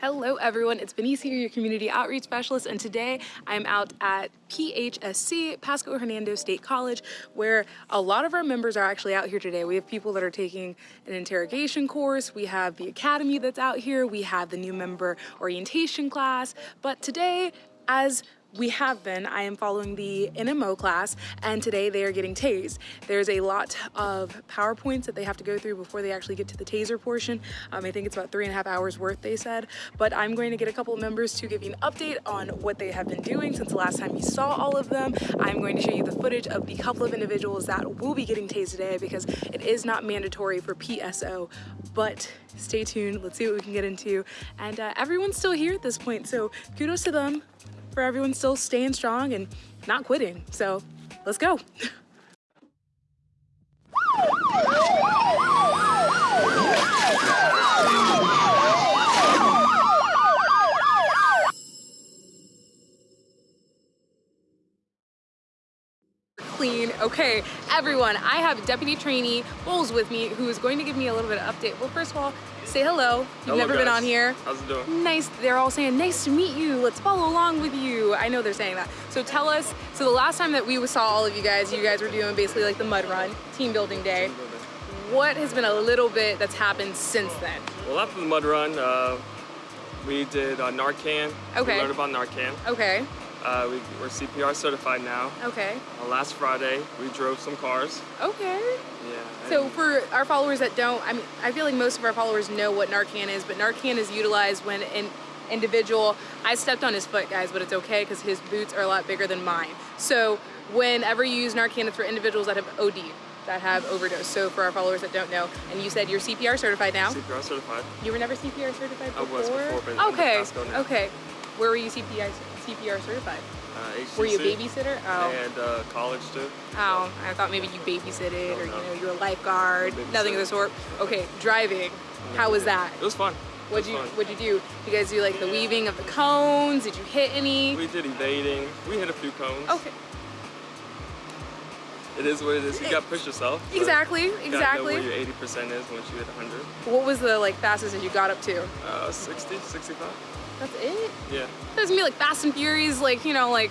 Hello everyone, it's Benice here, your community outreach specialist, and today I'm out at PHSC, Pasco Hernando State College, where a lot of our members are actually out here today. We have people that are taking an interrogation course, we have the academy that's out here, we have the new member orientation class, but today, as we have been. I am following the NMO class and today they are getting tased. There's a lot of PowerPoints that they have to go through before they actually get to the taser portion. Um, I think it's about three and a half hours worth they said, but I'm going to get a couple of members to give you an update on what they have been doing since the last time you saw all of them. I'm going to show you the footage of the couple of individuals that will be getting tased today because it is not mandatory for PSO, but stay tuned. Let's see what we can get into. And uh, everyone's still here at this point, so kudos to them for everyone still staying strong and not quitting. So let's go. Okay, everyone, I have Deputy Trainee Bowles with me who is going to give me a little bit of update. Well, first of all, say hello. You've hello, never guys. been on here. How's it doing? Nice. They're all saying, nice to meet you. Let's follow along with you. I know they're saying that. So tell us, so the last time that we saw all of you guys, you guys were doing basically like the mud run, team building day. What has been a little bit that's happened since then? Well, after the mud run, uh, we did uh, Narcan. Okay. We learned about Narcan. Okay, Uh, we, we're CPR certified now. okay, Uh, last Friday, we drove some cars. okay. Yeah. So for our followers that don't, I mean, I feel like most of our followers know what Narcan is, but Narcan is utilized when an individual, I stepped on his foot, guys, but it's okay because his boots are a lot bigger than mine. So whenever you use Narcan, it's for individuals that have OD, that have overdose. So for our followers that don't know, and you said you're CPR certified now. CPR certified. You were never CPR certified I before? was before, okay, now. okay. Where were you CPR, CPR certified? Uh, Were you a babysitter? Oh. And uh, college too. Oh, I thought maybe you babysitted or you know you were a lifeguard, nothing of the sort. Okay, driving. How was that? It was fun. What'd was you fun. What'd you do? You guys do like the weaving of the cones? Did you hit any? We did evading. We hit a few cones. Okay, It is what it is. You got to push yourself. but exactly, you gotta know exactly. where your 80% is once you hit 100. What was the like fastest that you got up to? Uh, 60, 65. That's it. Yeah. Was gonna be like Fast and Furious, like you know, like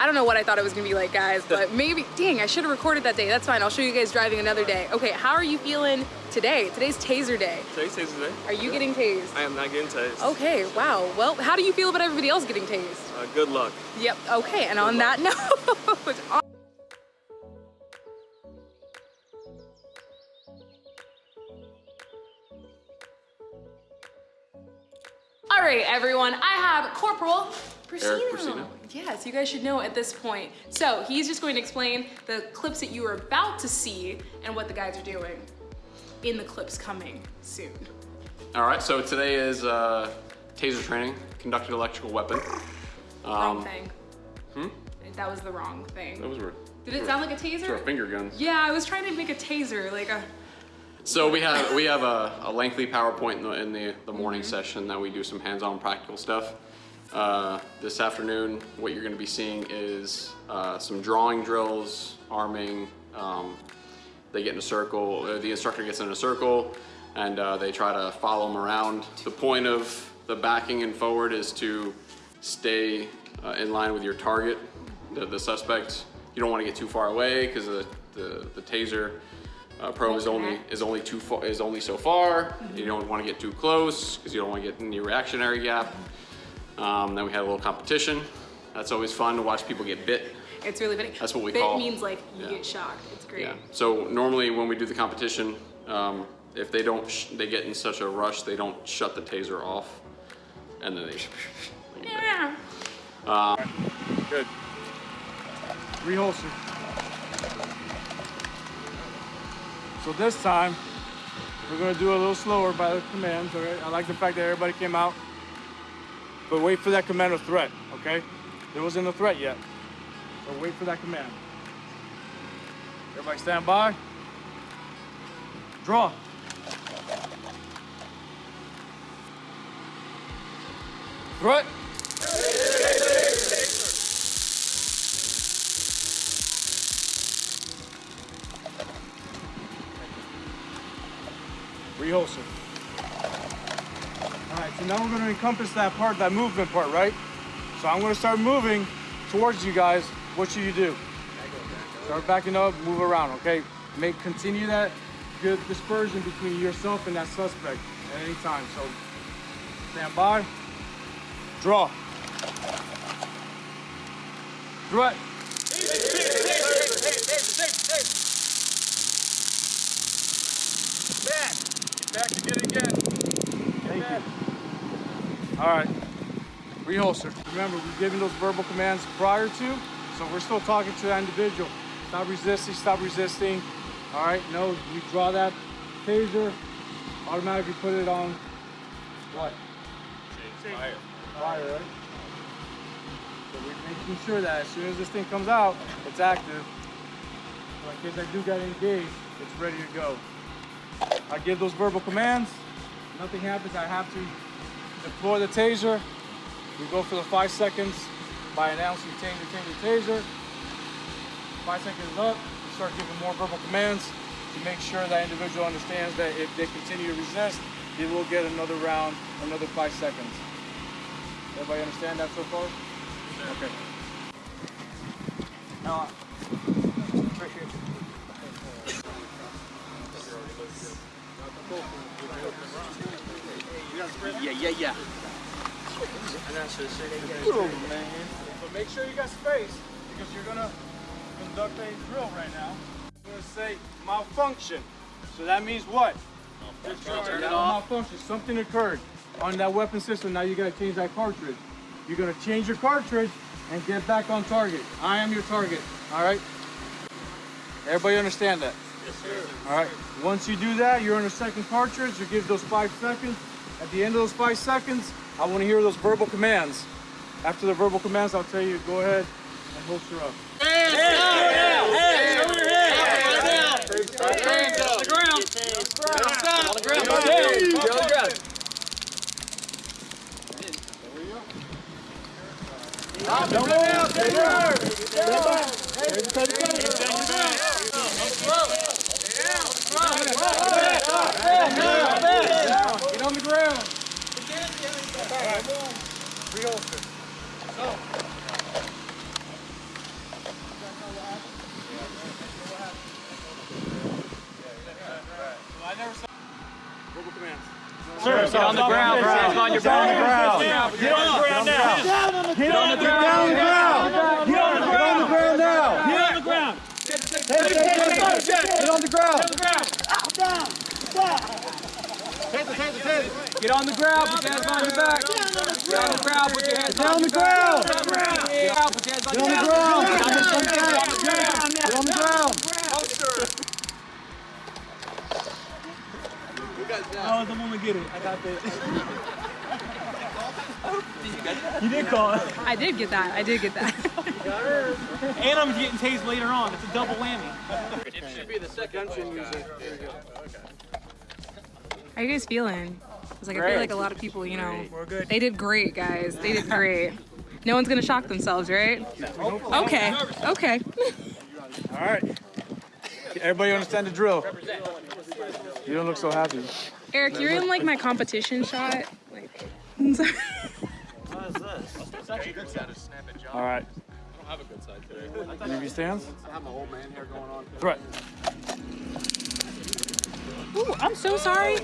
I don't know what I thought it was gonna be like, guys, but maybe. Dang, I should have recorded that day. That's fine. I'll show you guys driving another day. Okay, how are you feeling today? Today's Taser Day. Today's Taser Day. Are you getting tased? I am not getting tased. Okay, wow. Well, how do you feel about everybody else getting tased? Uh, good luck. Yep. Okay, and on that note. All right, everyone. I have Corporal. Persino. Yes, you guys should know at this point. So he's just going to explain the clips that you are about to see and what the guys are doing in the clips coming soon. All right, so today is uh, taser training, conducted electrical weapon. Wrong Um, thing. Hmm? That was the wrong thing. That was weird. Did it sound like a taser? of finger guns. Yeah, I was trying to make a taser, like a. So we have we have a, a lengthy PowerPoint in the, in the, the morning Mm-hmm. session that we do some hands-on practical stuff. Uh, this afternoon, what you're going to be seeing is uh, some drawing drills, arming. Um, they get in a circle. Uh, the instructor gets in a circle, and uh, they try to follow them around. The point of the backing and forward is to stay uh, in line with your target, the, the suspect. You don't want to get too far away because the, the the taser uh, probe is only is only too far is only so far. You don't want to get too close because you don't want to get in the reactionary gap. Um, then we had a little competition. That's always fun to watch people get bit. It's really funny. That's what we Bit call- means like you yeah. get shocked. It's great. Yeah. So normally when we do the competition, um, if they don't, sh- they get in such a rush, they don't shut the taser off, and then they. Yeah. Good. reholster. So this time, we're gonna do a little slower by the commands, all right? I like the fact that everybody came out, but wait for that command of threat, okay? There wasn't a threat yet, so wait for that command. Everybody stand by. Draw. Threat. Reholster. All right, So now we're gonna encompass that part, that movement part, right? So I'm gonna start moving towards you guys. What should you do? Start backing up, move around, okay? Make continue that good dispersion between yourself and that suspect at any time. So stand by, draw. Threat. Back. Get back to get it again. Thank you. All right. Reholster. Remember, we're giving those verbal commands prior to, so we're still talking to that individual. Stop resisting, stop resisting. All right, no, you draw that taser, automatically put it on what? Fire. Fire, right? So we're making sure that as soon as this thing comes out, it's active. So in case I do get engaged, it's ready to go. I give those verbal commands. Nothing happens. I have to deploy the taser. We go for the five seconds by announcing taser, taser, taser. Five seconds up. We start giving more verbal commands to make sure that individual understands that if they continue to resist, they will get another round, another five seconds. Everybody understand that so far? Okay. Now, Yeah, yeah, yeah. So make sure you got space because you're gonna conduct a drill right now. I'm gonna say malfunction. So that means what? Turn it off. Malfunction. Something occurred on that weapon system. Now you gotta change that cartridge. You're gonna change your cartridge and get back on target. I am your target. All right. Everybody understand that? Yes, sir. All right. Once you do that, you're on a second cartridge. You give those five seconds. At the end of those five seconds, I want to hear those verbal commands. After the verbal commands, I'll tell you go ahead and holster up. Get on the ground. Reholster. Verbal commands. Get on the ground, bro. Get on your ground. Get on the ground now. Get on the ground. Get on the ground. Get on the ground now. Get on the ground. Get on the ground. Get on the ground. Put your hands on your back. Get on the ground. Put your hands on the ground. Get on the ground. Put your hands on Get on the ground. Get on the ground. I was the one to get it. I got this. You did call it. I did get that. I did get that. And I'm getting tased later on. It's a double whammy. It should be the second music. How you guys feeling? It's like I feel like a lot of people, you know, they did great, guys. They did great. No one's gonna shock themselves, right? No. Okay. Okay. All right. Everybody understand the drill? You don't look so happy. Eric, you're in like my competition shot. Like, All right. I don't have a good side today. Leave your stance. I have my old man hair going on. Threat. Ooh, I'm so sorry. Is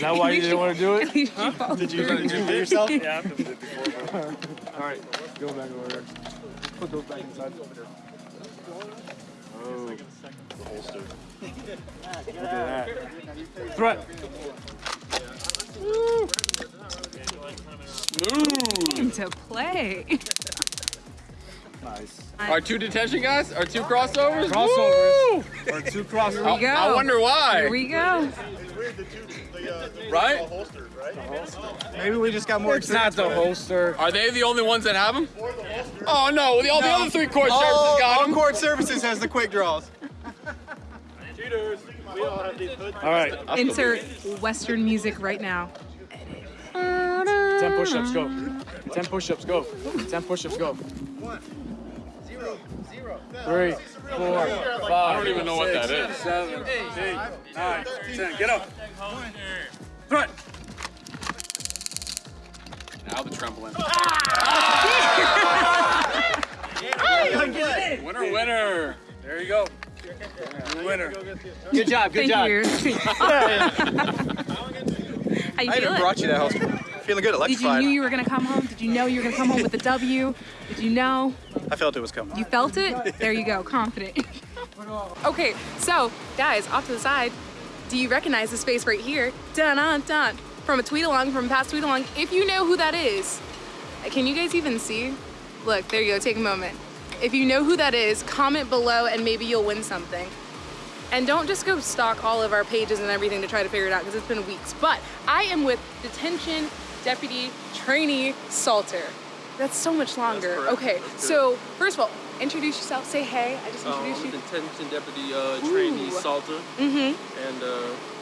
that why you didn't want to do it? Did you Did you yourself? Yeah, I've done it before. All right, go back over there. Put those back inside. Over there. Oh. The holster. Look at that. Threat. to play. Nice. Our two detention guys? Our two crossovers? Crossovers. Or two crossovers. Here we go. I wonder why. Here we go. Right? Maybe we just got more. It's not the holster. Are they the only ones that have them? Oh no, the, all the other three court services got them. Court Services has the quick draws. All right. Insert Western music right now. 10 push-ups, go. 10 push-ups, go. 10 push-ups, go. three, four, five. I don't even know what that is. Seven, eight, nine, ten. Get up. Threat. Now the trembling. Ah! winner, winner. There you go. Winner. Good job, good Thank job. you. How you I even feeling? brought you that house. Feeling good, Did you electrified. knew you were gonna come home? Did you know you were gonna come home with the W? Did you know? I felt it was coming. You felt it? There you go, confident. okay, so guys, off to the side, do you recognize the space right here? Dun dun dun. From a tweet along, from a past tweet along. If you know who that is, can you guys even see? Look, there you go, take a moment. If you know who that is, comment below and maybe you'll win something. And don't just go stalk all of our pages and everything to try to figure it out because it's been weeks. But I am with Detention Deputy Trainee Salter. That's so much longer. Okay, That's so first of all, introduce yourself. Say hey. I just Um, I'm introduced you. detention deputy uh, trainee. Salter, Mm-hmm. and uh,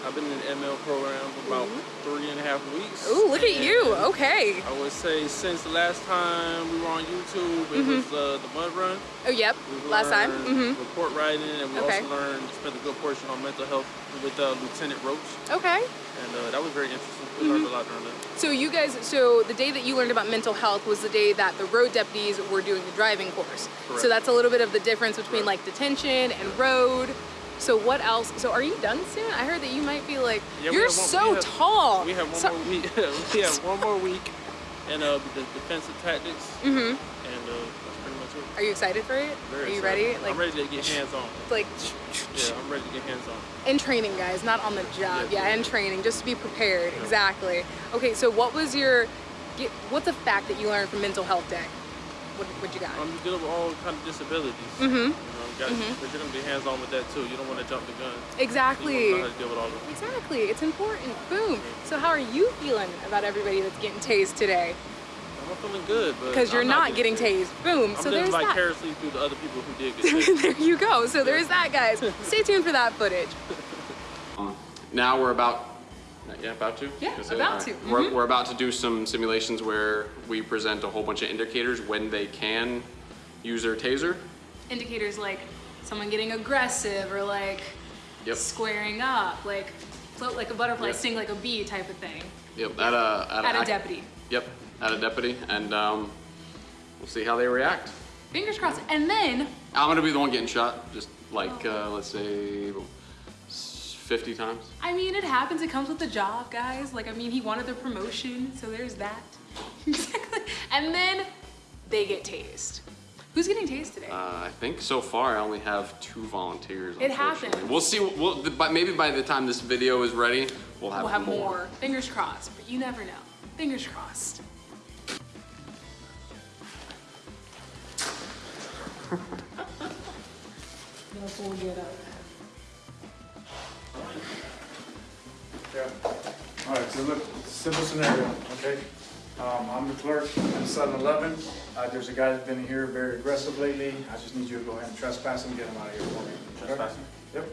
I've been in the ML program for about three and a half weeks. Ooh, look at you. Okay. I would say since the last time we were on YouTube, it was uh, the mud run. Oh, yep. Last time. learned Mm-hmm. Report writing, and we Okay. also learned spent a good portion on mental health with uh, Lieutenant Roach, Okay. and uh, that was very interesting. We Mm-hmm. learned a lot during that. So you guys, so the day that you learned about mental health was the day that the road deputies were doing the driving course. Correct. So that's a little bit of the difference between Correct. like detention and road. So what else? So are you done soon? I heard that you might be like, Yeah, you're one- so we have- tall. We have one So- more week. we have one more week, and uh, the defensive tactics, Mhm. and uh, that's pretty much it. Are you excited for it? Very are you excited. ready? Like, I'm ready to get hands on. like Yeah, I'm ready to get hands on. in training, guys, not on the job. Yeah. Yeah, in training, just to be prepared. Exactly. Okay, so what was your, what's a fact that you learned from Mental Health Day? What, what you got? Um, you deal with all kind of disabilities. Mhm. You know, you got, but you're gonna be hands on with that too. You don't want to jump the gun. exactly. You want to know how to deal with all of it. Exactly, it's important. Boom. So how are you feeling about everybody that's getting tased today? I'm feeling good, but Because you're I'm not getting tased. Boom. I'm so living there's that. vicariously through the other people who did get tased. there you go. So there's that, guys. Stay tuned for that footage. Now we're about, yeah, about to? Yeah, Is it? about All right. to. We're, Mhm. we're about to do some simulations where we present a whole bunch of indicators when they can use their taser. Indicators like someone getting aggressive or like Yep. squaring up, like float like a butterfly, Yep. sting like a bee type of thing. Yep, at a, at At a ac- deputy. Yep, at a deputy, and um, we'll see how they react. Fingers crossed. And then I'm gonna be the one getting shot, just like, uh, let's say, 50 times. I mean, it happens. It comes with the job, guys. Like, I mean, he wanted the promotion, so there's that. exactly. And then they get tased. Who's getting tased today? Uh, I think so far I only have two volunteers. It happens. We'll see. We'll, but maybe by the time this video is ready, we'll have, we'll have more. Fingers crossed, but you never know. Fingers crossed. Yeah. All right, so look, simple scenario, okay? Um, I'm the clerk in 7-Eleven. Uh, there's a guy that's been here very aggressive lately. I just need you to go ahead and trespass him, get him out of here for me. Trespassing? Yep.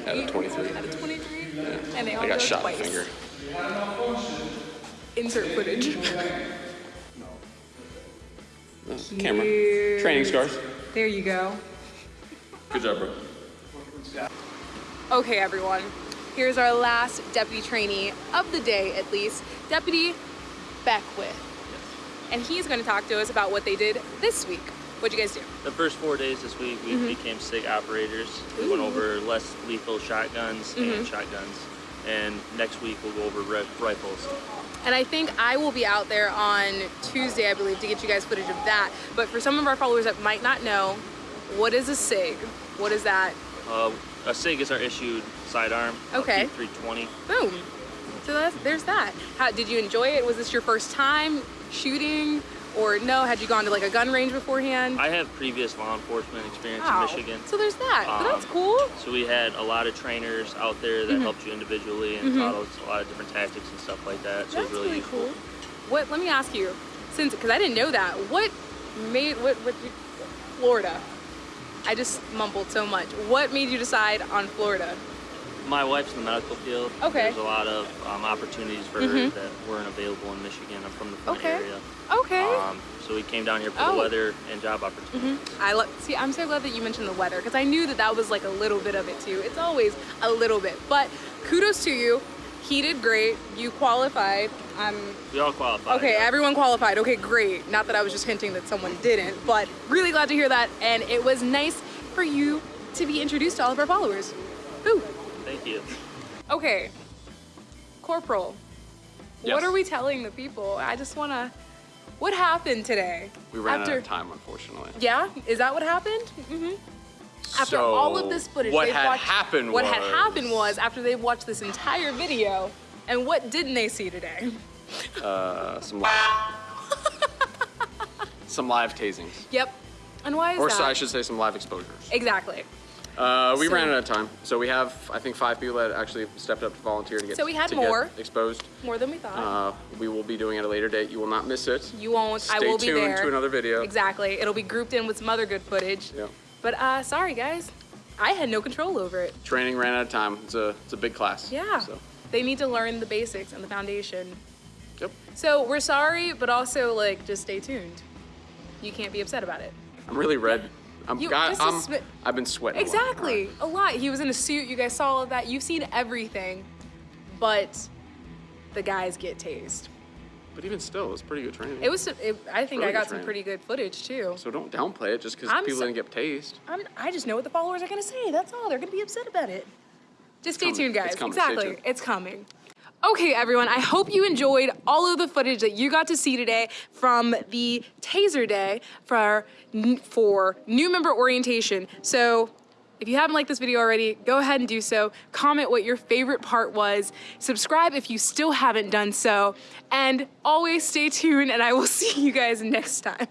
Out of Eight- eight out of 23. Out of 23, and they all I got go shot twice. in the finger. Insert footage. Uh, Camera. Cute. Training scars. There you go. Good job, bro. Okay, everyone. Here's our last deputy trainee of the day, at least, Deputy Beckwith. And he's going to talk to us about what they did this week. What'd you guys do? The first four days this week, we became SIG operators. We went over less lethal shotguns and shotguns. And next week, we'll go over rifles. And I think I will be out there on Tuesday, I believe, to get you guys footage of that. But for some of our followers that might not know, what is a SIG? What is that? Uh, a SIG is our issued sidearm. Okay. P320. Boom. So that's, there's that. How did you enjoy it? Was this your first time shooting, or no? Had you gone to like a gun range beforehand? I have previous law enforcement experience Wow. in Michigan. So there's that. but that's Um, cool. So we had a lot of trainers out there that helped you individually and taught us a lot of different tactics and stuff like that. So That's it was really, really cool. What? Let me ask you, since because I didn't know that. What made what what Florida? I just mumbled so much. What made you decide on Florida? My wife's in the medical field. Okay. Mm-hmm. There's a lot of um, opportunities for her that weren't available in Michigan. I'm from the Flint Okay. area. Okay. Um, so we came down here for Oh. the weather and job opportunities. I love. See, I'm so glad that you mentioned the weather because I knew that that was like a little bit of it too. It's always a little bit, but kudos to you. He did great. You qualified. I'm We all qualified. Okay, yeah. everyone qualified. Okay, great. Not that I was just hinting that someone didn't, but really glad to hear that. And it was nice for you to be introduced to all of our followers. Ooh. Thank you. Okay, Corporal, Yes. what are we telling the people? I just wanna. What happened today? We ran After, out of time, unfortunately. Yeah, is that what happened? Mm -hmm. After so all of this footage, what they've had watched, happened What was, had happened was after they've watched this entire video, and what didn't they see today? uh, some live, some live tasings, Yep. And why is or that? so I should say, some live exposures. Exactly. Uh, we So- ran out of time, so we have I think five people that actually stepped up to volunteer to get So we had more. exposed. More than we thought. Uh, we will be doing it at a later date. You will not miss it. You won't. Stay I will be there. Stay tuned to another video. Exactly. It'll be grouped in with some other good footage. Yep. But uh, sorry guys, I had no control over it. Training ran out of time. It's a it's a big class. Yeah. So They need to learn the basics and the foundation. yep. So we're sorry, but also like just stay tuned. You can't be upset about it. I'm really red. I'm, You- God, I'm I've been sweating. a lot. Exactly. A lot. He was in a suit. You guys saw all of that. You've seen everything, but the guys get tased. But even still, it was pretty good training. It was. It, I think Really I got some training. pretty good footage too. So don't downplay it just because people so- didn't get tased. I'm, I just know what the followers are gonna say. That's all. They're gonna be upset about it. Just stay coming. tuned, guys. It's Exactly. It's coming. Okay, everyone. I hope you enjoyed all of the footage that you got to see today from the Taser Day for for new member orientation. So. If you haven't liked this video already, go ahead and do so. Comment what your favorite part was. Subscribe if you still haven't done so. And always stay tuned, and I will see you guys next time.